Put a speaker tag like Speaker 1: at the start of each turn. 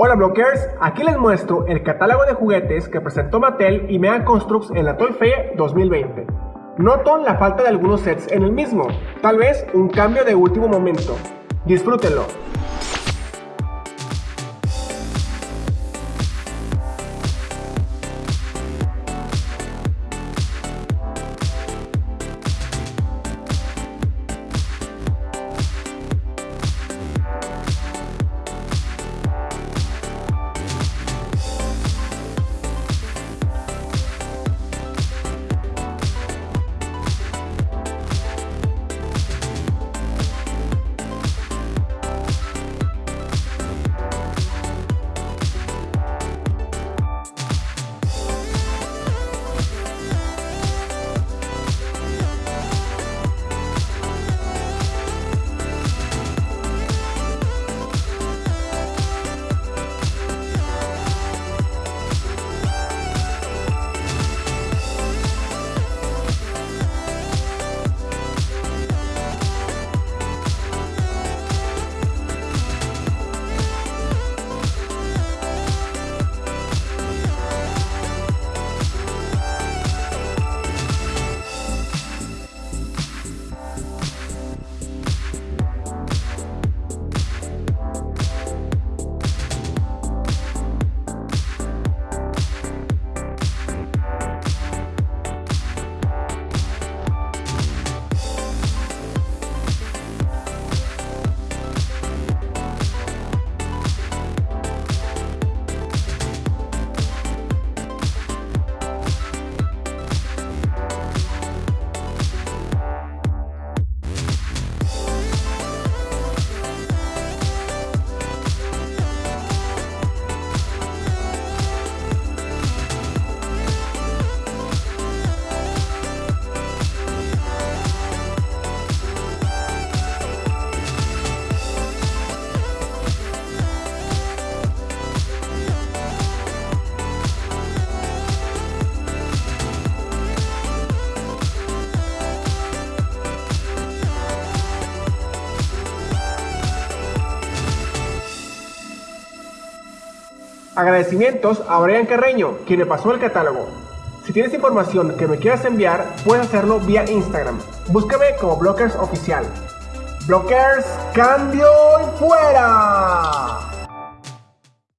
Speaker 1: Hola Blockers, aquí les muestro el catálogo de juguetes que presentó Mattel y Mega Constructs en la Toy Fair 2020. Noto la falta de algunos sets en el mismo, tal vez un cambio de último momento. Disfrútenlo. Agradecimientos a Brian Carreño, quien me pasó el catálogo. Si tienes información que me quieras enviar, puedes hacerlo vía Instagram. Búscame como Blockers Oficial. Blockers, cambio y fuera.